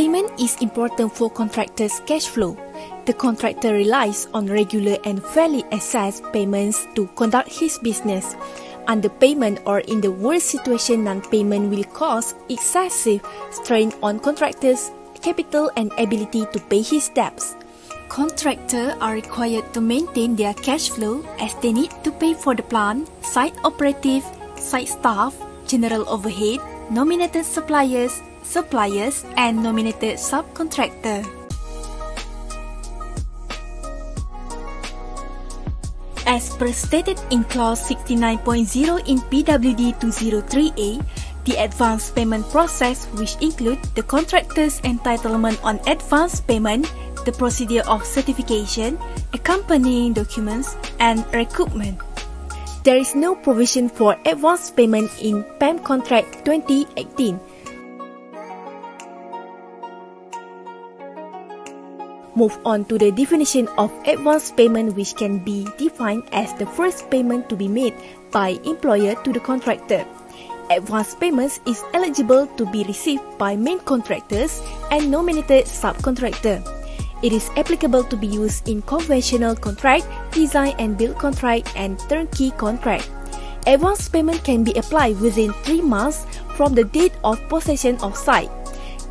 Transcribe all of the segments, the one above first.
is important for contractors' cash flow. The contractor relies on regular and fairly assessed payments to conduct his business. Underpayment or in the worst situation non-payment will cause excessive strain on contractors' capital and ability to pay his debts. Contractors are required to maintain their cash flow as they need to pay for the plant, site operative, site staff, general overhead, nominated suppliers, suppliers, and nominated subcontractor. As per stated in clause 69.0 in PWD 203A, the advance payment process which include the contractor's entitlement on advance payment, the procedure of certification, accompanying documents, and recoupment. There is no provision for advance payment in PAM Contract 2018 Move on to the definition of advance payment which can be defined as the first payment to be made by employer to the contractor. Advance payments is eligible to be received by main contractors and nominated subcontractor. It is applicable to be used in conventional contract, design and build contract, and turnkey contract. Advance payment can be applied within 3 months from the date of possession of site.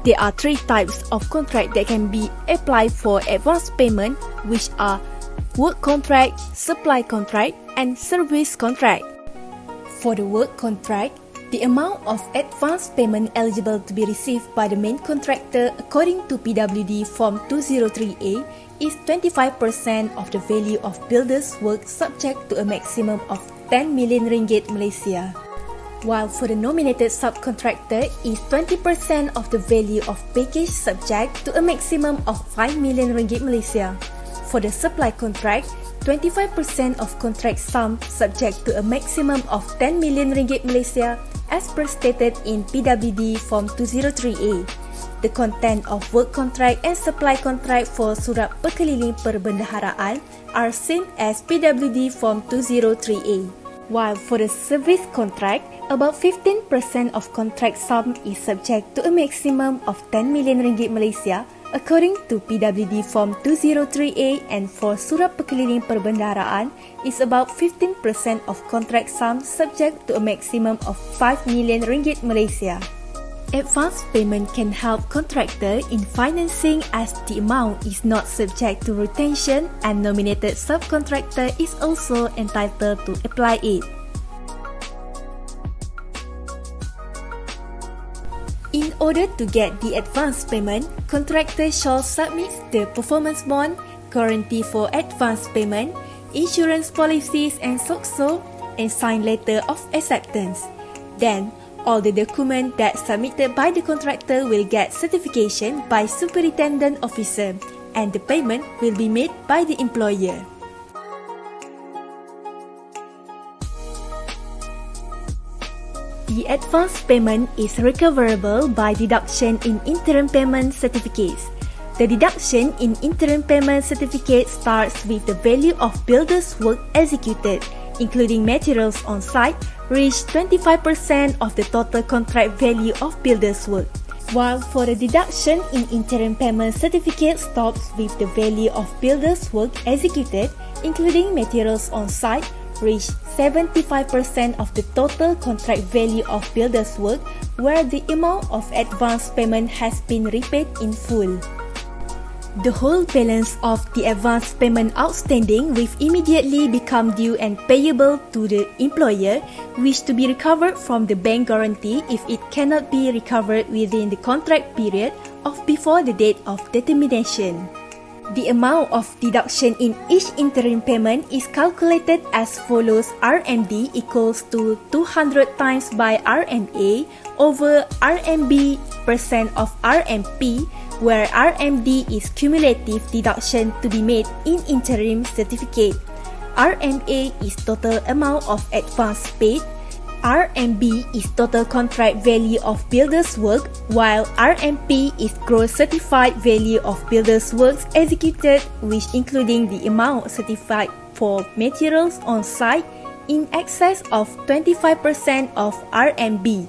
There are three types of contract that can be applied for advance payment, which are work contract, supply contract, and service contract. For the work contract, the amount of advance payment eligible to be received by the main contractor according to PWD Form 203A is 25% of the value of builder's work subject to a maximum of 10 million ringgit Malaysia while for the nominated subcontractor is 20% of the value of package subject to a maximum of 5 million ringgit Malaysia. For the supply contract, 25% of contract sum subject to a maximum of 10 million ringgit Malaysia as per stated in PWD Form 203A. The content of work contract and supply contract for Surat Pekeliling Perbendaharaan are same as PWD Form 203A. While for the service contract, about 15% of contract sum is subject to a maximum of 10 million ringgit Malaysia according to PWD Form 203A and for Surat Perkeliling Perbendaharaan is about 15% of contract sum subject to a maximum of 5 million ringgit Malaysia. Advance payment can help contractor in financing as the amount is not subject to retention and nominated subcontractor is also entitled to apply it. In order to get the advance payment, contractor shall submit the performance bond, guarantee for advance payment, insurance policies and SOCSO, and sign letter of acceptance. Then, all the document that submitted by the contractor will get certification by superintendent officer and the payment will be made by the employer. The advance payment is recoverable by deduction in interim payment certificates. The deduction in interim payment certificate starts with the value of builder's work executed, including materials on site, reach 25% of the total contract value of builder's work. While for the deduction in interim payment certificate stops with the value of builder's work executed, including materials on site, reach 75% of the total contract value of builder's work where the amount of advance payment has been repaid in full. The whole balance of the advance payment outstanding will immediately become due and payable to the employer, which to be recovered from the bank guarantee if it cannot be recovered within the contract period of before the date of determination. The amount of deduction in each interim payment is calculated as follows RMD equals to 200 times by RMA over RMB percent of RMP where RMD is cumulative deduction to be made in interim certificate. RMA is total amount of advance paid. RMB is total contract value of builder's work, while RMP is gross certified value of builder's works executed, which including the amount certified for materials on site in excess of 25% of RMB.